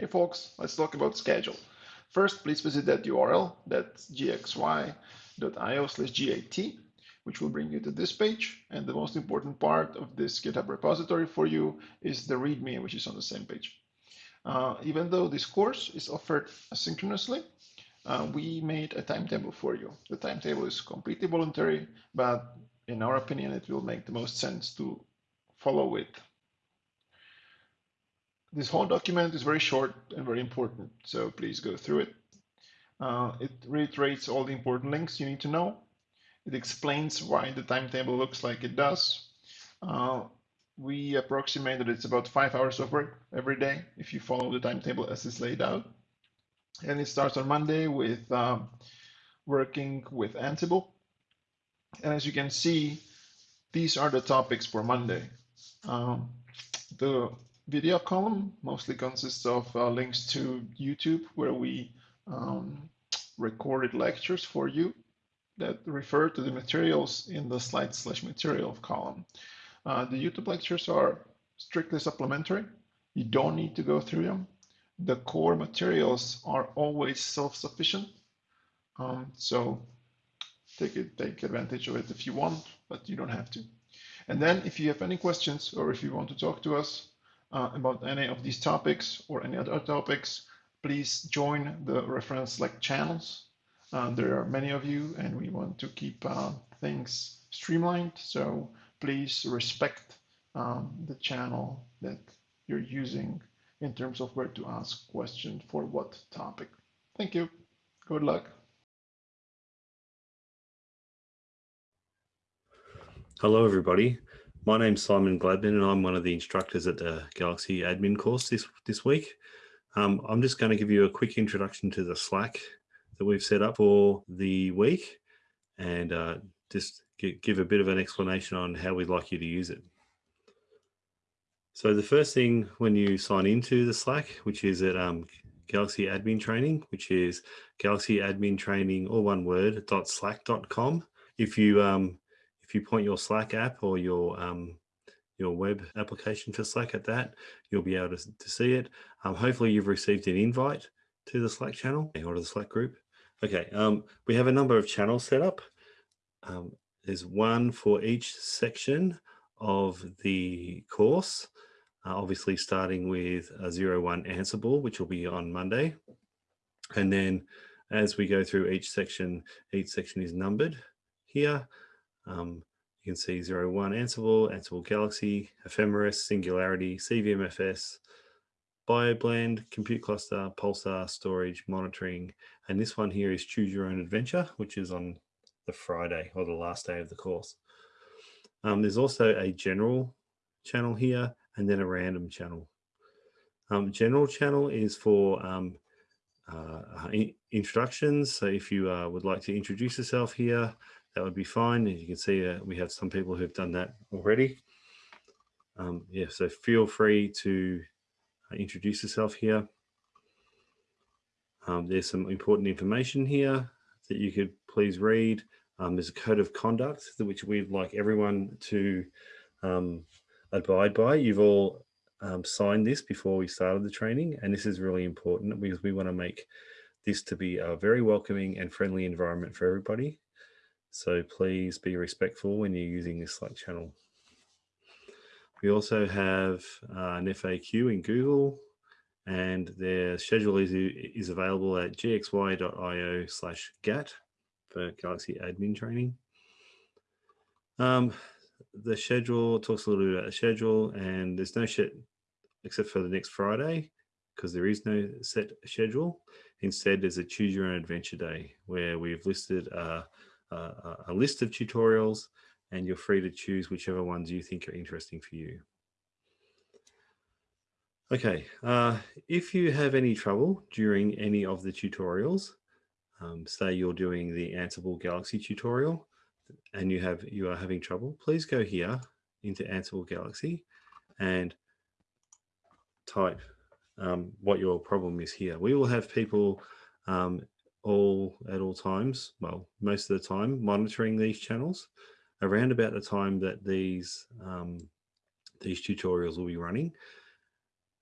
Hey folks, let's talk about schedule. First, please visit that URL, that's gxy.io slash GAT, which will bring you to this page. And the most important part of this GitHub repository for you is the README, which is on the same page. Uh, even though this course is offered asynchronously, uh, we made a timetable for you. The timetable is completely voluntary, but in our opinion, it will make the most sense to follow it. This whole document is very short and very important, so please go through it. Uh, it reiterates all the important links you need to know. It explains why the timetable looks like it does. Uh, we approximate that it's about five hours of work every day if you follow the timetable as it's laid out. And it starts on Monday with um, working with Ansible. And as you can see, these are the topics for Monday. Um, the video column mostly consists of uh, links to YouTube where we um, recorded lectures for you that refer to the materials in the slide slash material column. Uh, the YouTube lectures are strictly supplementary. You don't need to go through them. The core materials are always self-sufficient. Um, so take it, take advantage of it if you want, but you don't have to. And then if you have any questions or if you want to talk to us uh, about any of these topics or any other topics, please join the reference Slack channels. Uh, there are many of you and we want to keep uh, things streamlined. So please respect um, the channel that you're using in terms of where to ask questions for what topic. Thank you. Good luck. Hello, everybody. My name's Simon Gladman, and I'm one of the instructors at the Galaxy admin course this, this week. Um, I'm just going to give you a quick introduction to the Slack that we've set up for the week and uh, just give a bit of an explanation on how we'd like you to use it. So the first thing when you sign into the Slack, which is at um, Galaxy Admin Training, which is Galaxy Admin Training, all one word, .slack.com. If you um, if you point your Slack app or your um, your web application for Slack at that, you'll be able to, to see it. Um, hopefully you've received an invite to the Slack channel or to the Slack group. Okay, um, we have a number of channels set up. Um, there's one for each section of the course, uh, obviously starting with a 01 Ansible, which will be on Monday. And then as we go through each section, each section is numbered here. Um, you can see 01 Ansible, Ansible Galaxy, Ephemeris, Singularity, CVMFS, BioBlend, Compute Cluster, Pulsar, Storage, Monitoring, and this one here is Choose Your Own Adventure, which is on the Friday or the last day of the course. Um, there's also a general channel here and then a random channel. Um, general channel is for um, uh, introductions. So if you uh, would like to introduce yourself here, that would be fine. You can see, uh, we have some people who've done that already. Um, yeah, so feel free to uh, introduce yourself here. Um, there's some important information here that you could please read. Um, there's a code of conduct which we'd like everyone to um, abide by. You've all um, signed this before we started the training, and this is really important because we want to make this to be a very welcoming and friendly environment for everybody. So please be respectful when you're using this Slack channel. We also have uh, an FAQ in Google and their schedule is, is available at gxy.io slash GAT for Galaxy admin training. Um, the schedule talks a little bit about the schedule and there's no shit except for the next Friday because there is no set schedule. Instead, there's a choose your own adventure day where we've listed uh, a, a list of tutorials and you're free to choose whichever ones you think are interesting for you. Okay, uh, if you have any trouble during any of the tutorials, um, say you're doing the Ansible Galaxy tutorial and you have you are having trouble, please go here into Ansible Galaxy and type um, what your problem is here. We will have people um, all at all times, well, most of the time, monitoring these channels around about the time that these um, these tutorials will be running.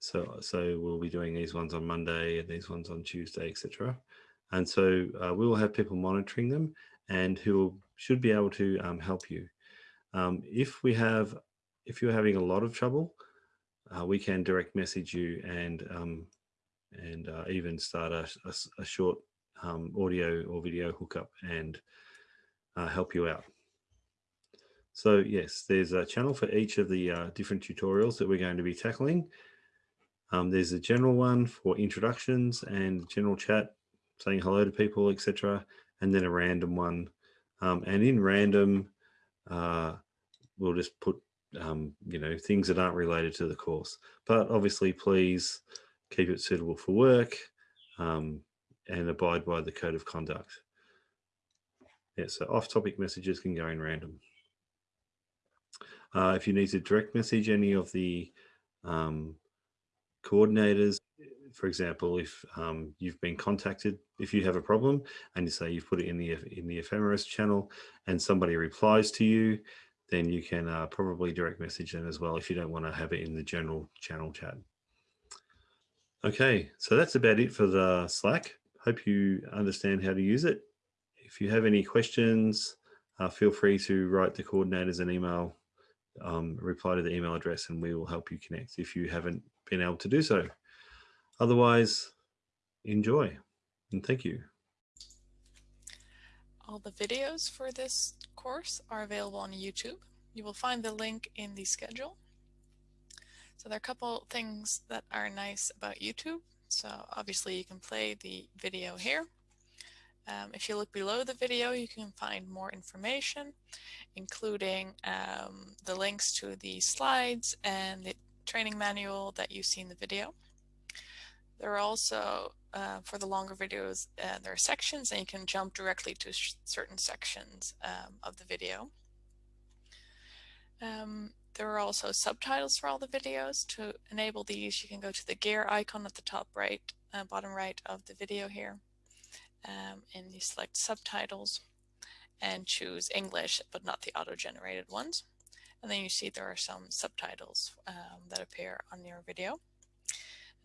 So, so we'll be doing these ones on Monday and these ones on Tuesday, etc. And so uh, we will have people monitoring them and who should be able to um, help you. Um, if we have, if you're having a lot of trouble, uh, we can direct message you and um, and uh, even start a, a, a short um, audio or video hookup and uh, help you out. So yes, there's a channel for each of the uh, different tutorials that we're going to be tackling. Um, there's a general one for introductions and general chat, saying hello to people, etc. And then a random one. Um, and in random, uh, we'll just put, um, you know, things that aren't related to the course. But obviously, please keep it suitable for work um, and abide by the code of conduct. Yeah, so off-topic messages can go in random. Uh, if you need to direct message any of the um, coordinators. For example, if um, you've been contacted, if you have a problem and you say you've put it in the in the ephemeris channel and somebody replies to you, then you can uh, probably direct message them as well if you don't want to have it in the general channel chat. Okay, so that's about it for the Slack. Hope you understand how to use it. If you have any questions, uh, feel free to write the coordinators an email, um, reply to the email address, and we will help you connect if you haven't been able to do so. Otherwise, enjoy and thank you. All the videos for this course are available on YouTube. You will find the link in the schedule. So there are a couple things that are nice about YouTube. So obviously you can play the video here. Um, if you look below the video, you can find more information, including um, the links to the slides and the training manual that you see in the video. There are also, uh, for the longer videos, uh, there are sections and you can jump directly to certain sections um, of the video. Um, there are also subtitles for all the videos. To enable these, you can go to the gear icon at the top right, uh, bottom right of the video here. Um, and you select subtitles and choose English, but not the auto-generated ones. And then you see there are some subtitles um, that appear on your video.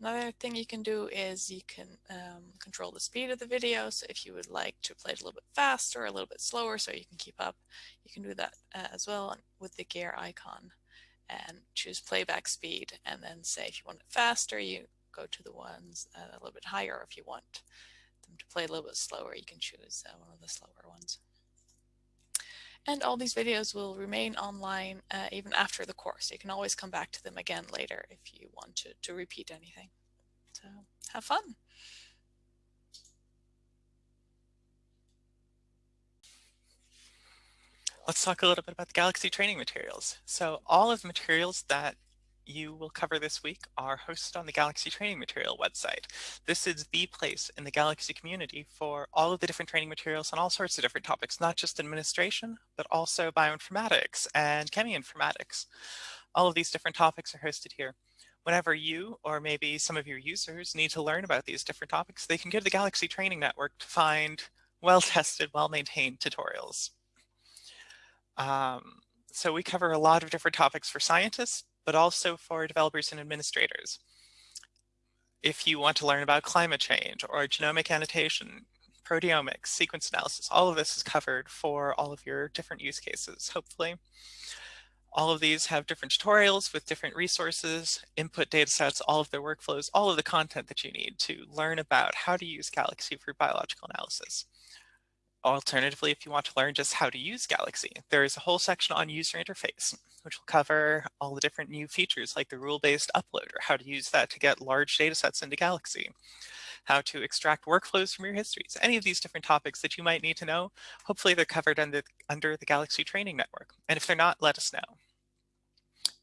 Another thing you can do is you can um, control the speed of the video. So if you would like to play it a little bit faster, or a little bit slower so you can keep up, you can do that uh, as well with the gear icon and choose playback speed. And then say if you want it faster, you go to the ones uh, a little bit higher. If you want them to play a little bit slower, you can choose uh, one of the slower ones. And all these videos will remain online uh, even after the course. You can always come back to them again later if you want to, to repeat anything. So have fun. Let's talk a little bit about the Galaxy training materials. So all of the materials that you will cover this week are hosted on the Galaxy training material website. This is the place in the Galaxy community for all of the different training materials on all sorts of different topics, not just administration, but also bioinformatics and cheminformatics. All of these different topics are hosted here. Whenever you or maybe some of your users need to learn about these different topics, they can go to the Galaxy Training Network to find well-tested, well-maintained tutorials. Um, so we cover a lot of different topics for scientists, but also for developers and administrators. If you want to learn about climate change or genomic annotation, proteomics, sequence analysis, all of this is covered for all of your different use cases, hopefully. All of these have different tutorials with different resources, input data sets, all of their workflows, all of the content that you need to learn about how to use Galaxy for biological analysis. Alternatively, if you want to learn just how to use Galaxy, there is a whole section on user interface, which will cover all the different new features like the rule-based uploader, how to use that to get large data sets into Galaxy, how to extract workflows from your histories, any of these different topics that you might need to know. Hopefully they're covered under, under the Galaxy Training Network. And if they're not, let us know.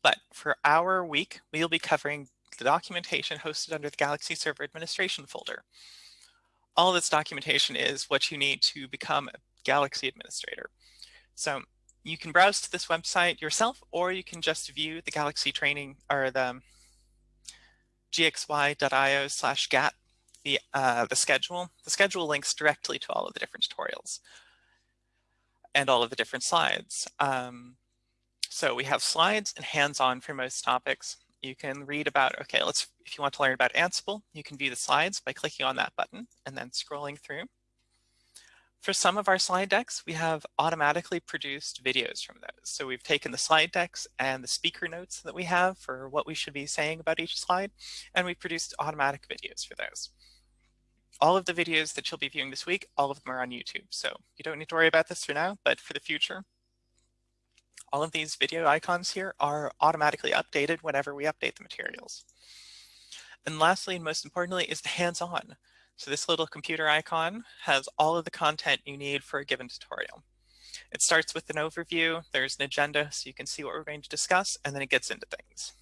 But for our week, we'll be covering the documentation hosted under the Galaxy Server Administration folder all this documentation is what you need to become a Galaxy administrator. So you can browse to this website yourself, or you can just view the Galaxy training or the gxy.io slash GAT, the, uh, the schedule. The schedule links directly to all of the different tutorials and all of the different slides. Um, so we have slides and hands-on for most topics. You can read about, okay, let's, if you want to learn about Ansible, you can view the slides by clicking on that button and then scrolling through. For some of our slide decks, we have automatically produced videos from those. So we've taken the slide decks and the speaker notes that we have for what we should be saying about each slide, and we've produced automatic videos for those. All of the videos that you'll be viewing this week, all of them are on YouTube. So you don't need to worry about this for now, but for the future, all of these video icons here are automatically updated whenever we update the materials. And lastly, and most importantly, is the hands-on. So this little computer icon has all of the content you need for a given tutorial. It starts with an overview, there's an agenda so you can see what we're going to discuss, and then it gets into things.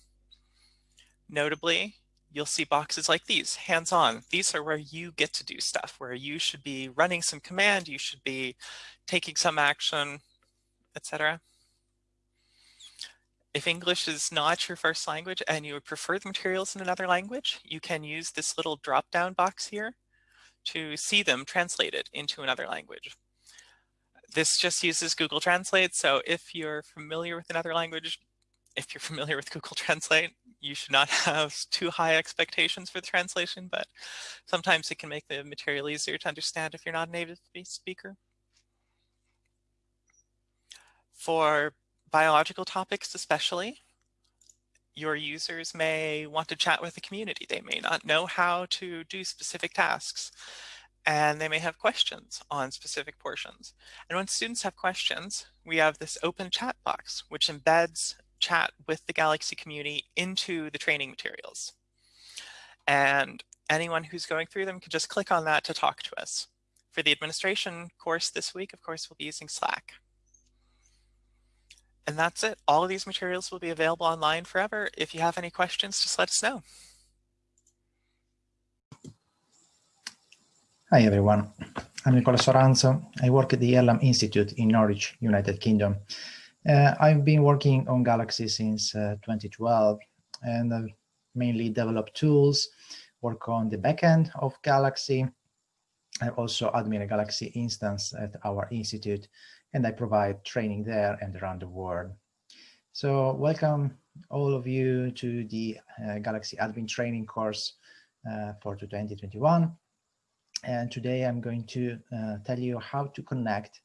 Notably, you'll see boxes like these, hands-on. These are where you get to do stuff, where you should be running some command, you should be taking some action, etc. If English is not your first language and you would prefer the materials in another language, you can use this little drop-down box here to see them translated into another language. This just uses Google Translate, so if you're familiar with another language, if you're familiar with Google Translate, you should not have too high expectations for the translation, but sometimes it can make the material easier to understand if you're not a native speaker. For biological topics especially, your users may want to chat with the community. They may not know how to do specific tasks and they may have questions on specific portions. And when students have questions, we have this open chat box, which embeds chat with the Galaxy community into the training materials. And anyone who's going through them can just click on that to talk to us. For the administration course this week, of course, we'll be using Slack. And that's it. All of these materials will be available online forever. If you have any questions, just let us know. Hi, everyone. I'm Nicola Soranzo. I work at the Earlham Institute in Norwich, United Kingdom. Uh, I've been working on Galaxy since uh, 2012 and I've mainly developed tools, work on the backend of Galaxy. I also admin a Galaxy instance at our institute and I provide training there and around the world. So welcome all of you to the uh, Galaxy Admin Training course uh, for 2021. And today I'm going to uh, tell you how to connect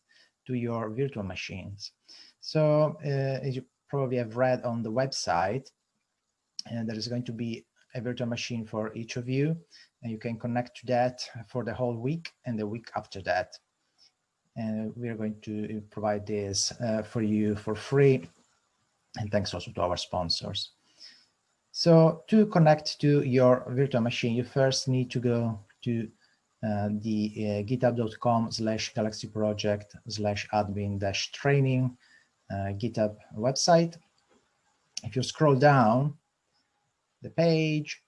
to your virtual machines. So uh, as you probably have read on the website, uh, there is going to be a virtual machine for each of you, and you can connect to that for the whole week and the week after that and we are going to provide this uh, for you for free. And thanks also to our sponsors. So to connect to your virtual machine, you first need to go to uh, the uh, github.com slash galaxy project slash admin dash training uh, GitHub website. If you scroll down the page,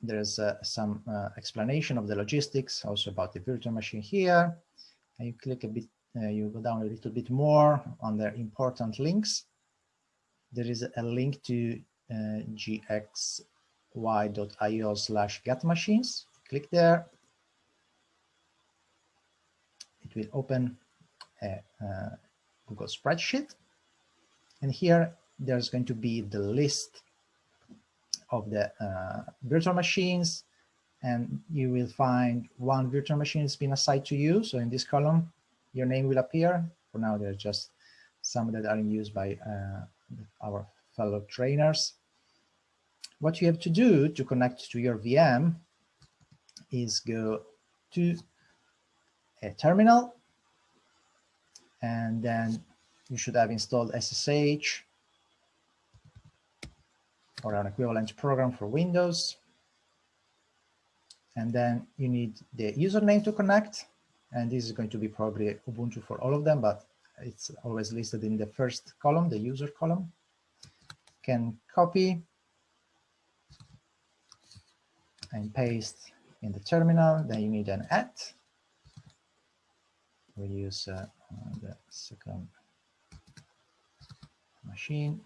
there's uh, some uh, explanation of the logistics, also about the virtual machine here and you click a bit, uh, you go down a little bit more on the important links. There is a link to uh, gxy.io slash get machines. Click there. It will open a, a Google spreadsheet. And here there's going to be the list of the uh, virtual machines and you will find one virtual machine has been assigned to you. So in this column, your name will appear. For now, there are just some that are in use by uh, our fellow trainers. What you have to do to connect to your VM is go to a terminal and then you should have installed SSH or an equivalent program for Windows and then you need the username to connect. And this is going to be probably Ubuntu for all of them, but it's always listed in the first column, the user column. Can copy and paste in the terminal. Then you need an at. We use uh, the second machine.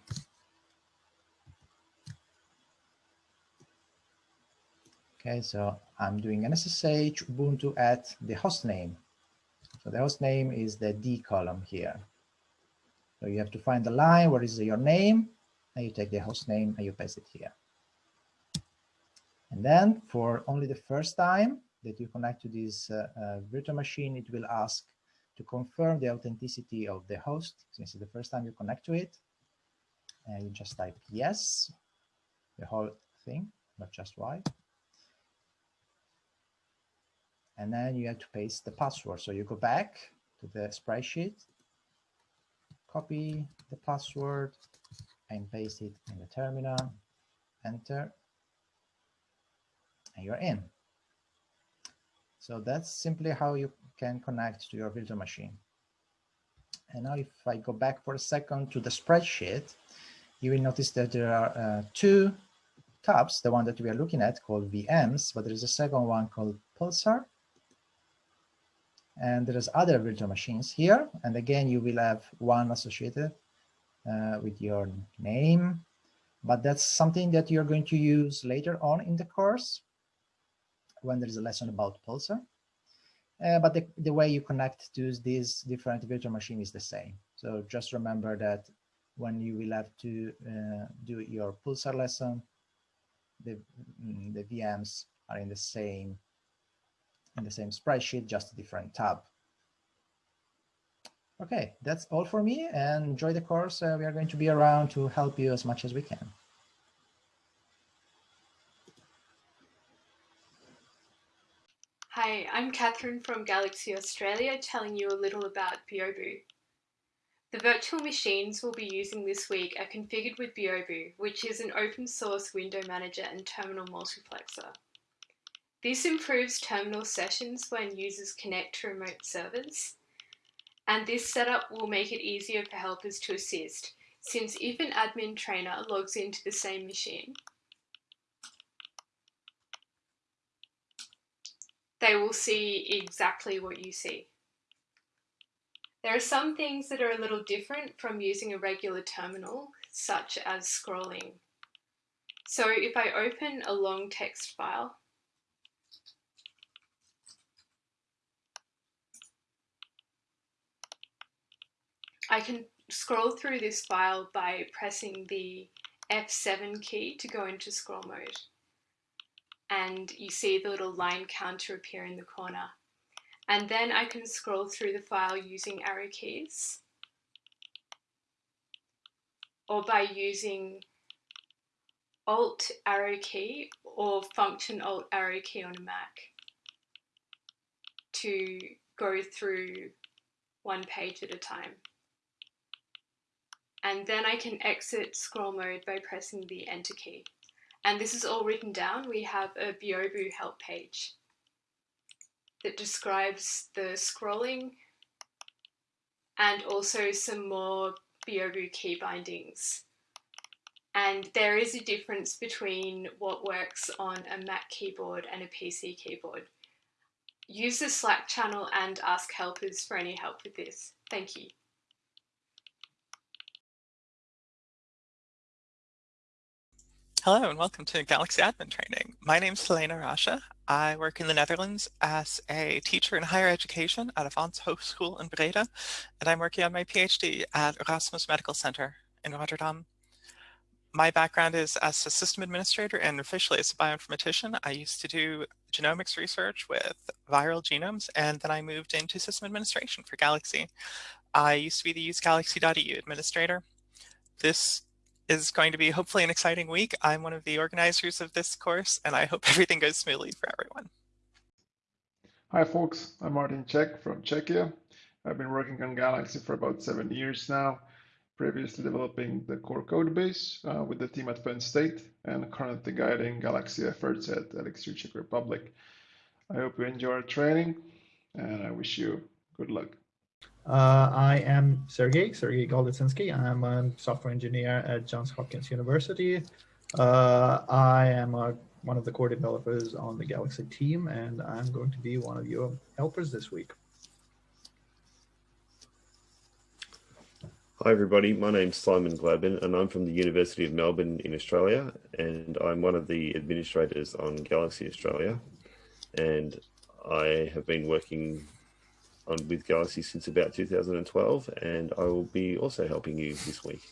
Okay, so I'm doing an SSH Ubuntu at the host name. So the host name is the D column here. So you have to find the line where is your name and you take the host name and you paste it here. And then for only the first time that you connect to this uh, uh, virtual machine, it will ask to confirm the authenticity of the host, since it's the first time you connect to it. And you just type yes, the whole thing, not just Y. And then you have to paste the password. So you go back to the spreadsheet, copy the password and paste it in the terminal, enter, and you're in. So that's simply how you can connect to your virtual machine. And now if I go back for a second to the spreadsheet, you will notice that there are uh, two tabs, the one that we are looking at called VMs, but there is a second one called Pulsar. And there's other virtual machines here. And again, you will have one associated uh, with your name, but that's something that you're going to use later on in the course when there's a lesson about Pulsar. Uh, but the, the way you connect to these different virtual machine is the same. So just remember that when you will have to uh, do your Pulsar lesson, the, mm, the VMs are in the same in the same spreadsheet, just a different tab. Okay, that's all for me and enjoy the course. Uh, we are going to be around to help you as much as we can. Hi, I'm Catherine from Galaxy Australia telling you a little about Byobu. The virtual machines we'll be using this week are configured with Byobu, which is an open source window manager and terminal multiplexer. This improves terminal sessions when users connect to remote servers, and this setup will make it easier for helpers to assist, since if an admin trainer logs into the same machine, they will see exactly what you see. There are some things that are a little different from using a regular terminal, such as scrolling. So if I open a long text file, I can scroll through this file by pressing the F7 key to go into scroll mode. And you see the little line counter appear in the corner. And then I can scroll through the file using arrow keys or by using Alt arrow key or function Alt arrow key on a Mac to go through one page at a time and then I can exit scroll mode by pressing the enter key. And this is all written down. We have a Byobu help page that describes the scrolling and also some more Byobu key bindings. And there is a difference between what works on a Mac keyboard and a PC keyboard. Use the Slack channel and ask helpers for any help with this. Thank you. Hello and welcome to Galaxy Admin Training. My name is Helena Rasche. I work in the Netherlands as a teacher in higher education at Avans Hogeschool in Breda, and I'm working on my PhD at Erasmus Medical Center in Rotterdam. My background is as a system administrator and officially as a bioinformatician. I used to do genomics research with viral genomes, and then I moved into system administration for Galaxy. I used to be the use galaxy.eu administrator. This is going to be hopefully an exciting week. I'm one of the organizers of this course, and I hope everything goes smoothly for everyone. Hi, folks. I'm Martin Čech from Czechia. I've been working on Galaxy for about seven years now, previously developing the core code base uh, with the team at Penn State and currently guiding Galaxy efforts at Elixir Czech Republic. I hope you enjoy our training and I wish you good luck. Uh, I am Sergey, Sergey Golitsynskiy. I'm a software engineer at Johns Hopkins University. Uh, I am a, one of the core developers on the Galaxy team, and I'm going to be one of your helpers this week. Hi everybody, my name's Simon Gladman and I'm from the University of Melbourne in Australia and I'm one of the administrators on Galaxy Australia and I have been working on with Galaxy since about 2012, and I will be also helping you this week.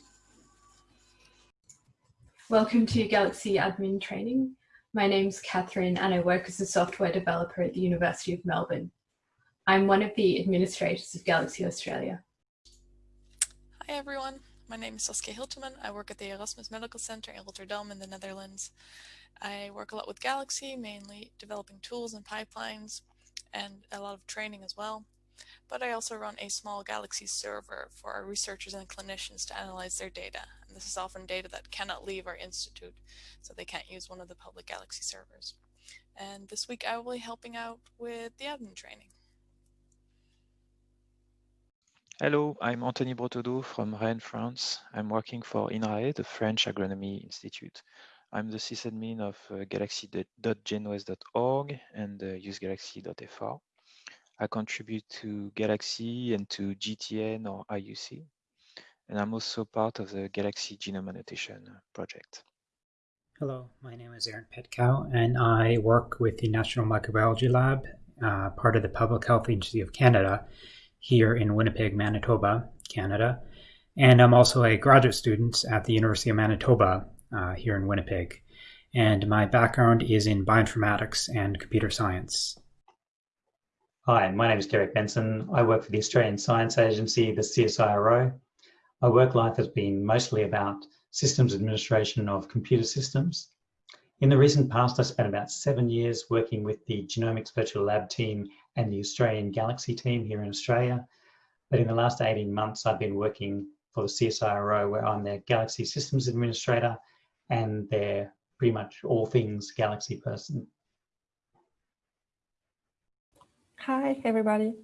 Welcome to Galaxy Admin Training. My name's Catherine and I work as a software developer at the University of Melbourne. I'm one of the administrators of Galaxy Australia. Hi everyone, my name is Saskia Hiltemann. I work at the Erasmus Medical Center in Rotterdam in the Netherlands. I work a lot with Galaxy, mainly developing tools and pipelines and a lot of training as well. But I also run a small Galaxy server for our researchers and clinicians to analyze their data. And this is often data that cannot leave our institute, so they can't use one of the public Galaxy servers. And this week I will be helping out with the admin training. Hello, I'm Anthony Bretaudeau from Rennes, France. I'm working for INRAE, the French Agronomy Institute. I'm the sysadmin of uh, galaxy.genouest.org and uh, usegalaxy.fr. I contribute to Galaxy and to GTN or IUC. And I'm also part of the Galaxy Genome Annotation project. Hello, my name is Aaron Petkau, and I work with the National Microbiology Lab, uh, part of the Public Health Agency of Canada, here in Winnipeg, Manitoba, Canada. And I'm also a graduate student at the University of Manitoba uh, here in Winnipeg. And my background is in bioinformatics and computer science. Hi, my name is Derek Benson. I work for the Australian Science Agency, the CSIRO. My work life has been mostly about systems administration of computer systems. In the recent past, I spent about seven years working with the Genomics Virtual Lab team and the Australian Galaxy team here in Australia. But in the last 18 months, I've been working for the CSIRO, where I'm their Galaxy Systems Administrator and their pretty much all things Galaxy person. Hi, everybody.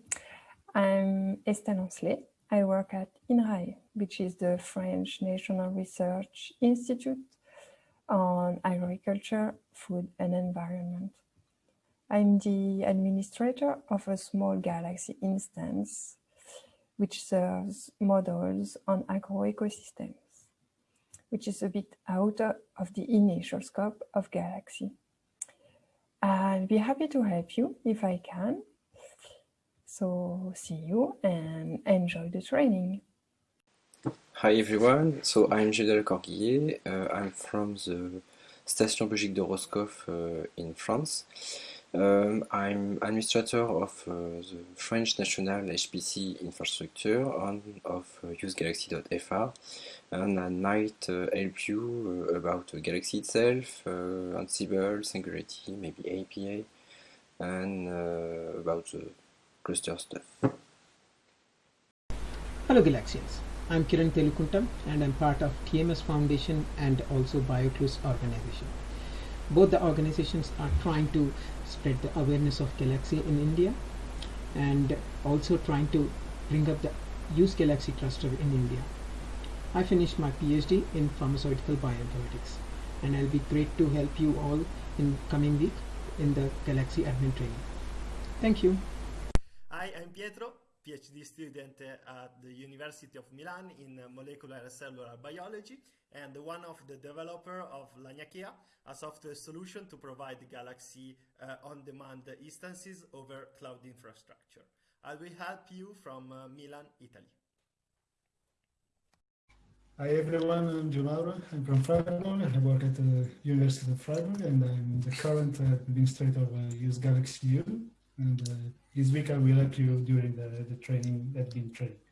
I'm Estelle Ancelet. I work at INRAE, which is the French National Research Institute on agriculture, food and environment. I'm the administrator of a small Galaxy instance, which serves models on agroecosystems, which is a bit out of the initial scope of Galaxy. I'll be happy to help you if I can. So see you and enjoy the training. Hi everyone, so I'm Gilles Corguillet, uh, I'm from the Station Biologique de Roscoff uh, in France. Um, I'm administrator of uh, the French National HPC infrastructure on of uh, usegalaxy.fr and I might uh, help you uh, about Galaxy itself, uh, Ansible, Singularity, maybe APA and uh, about the stuff. Hello Galaxians. I'm Kiran Telukuntam and I'm part of TMS Foundation and also BioClues organization. Both the organizations are trying to spread the awareness of Galaxy in India and also trying to bring up the Use Galaxy cluster in India. I finished my PhD in pharmaceutical bioinformatics and I'll be great to help you all in coming week in the Galaxy admin training. Thank you. Pietro, PhD student at the University of Milan in molecular cellular biology and one of the developer of Laniakea, a software solution to provide Galaxy uh, on-demand instances over cloud infrastructure. I will help you from uh, Milan, Italy. Hi everyone, I'm Gianmauro. I'm from Freiburg. I work at the University of Freiburg and I'm the current administrator of uh, Use Galaxy U. And uh, this week I will help you during the, the training, admin training.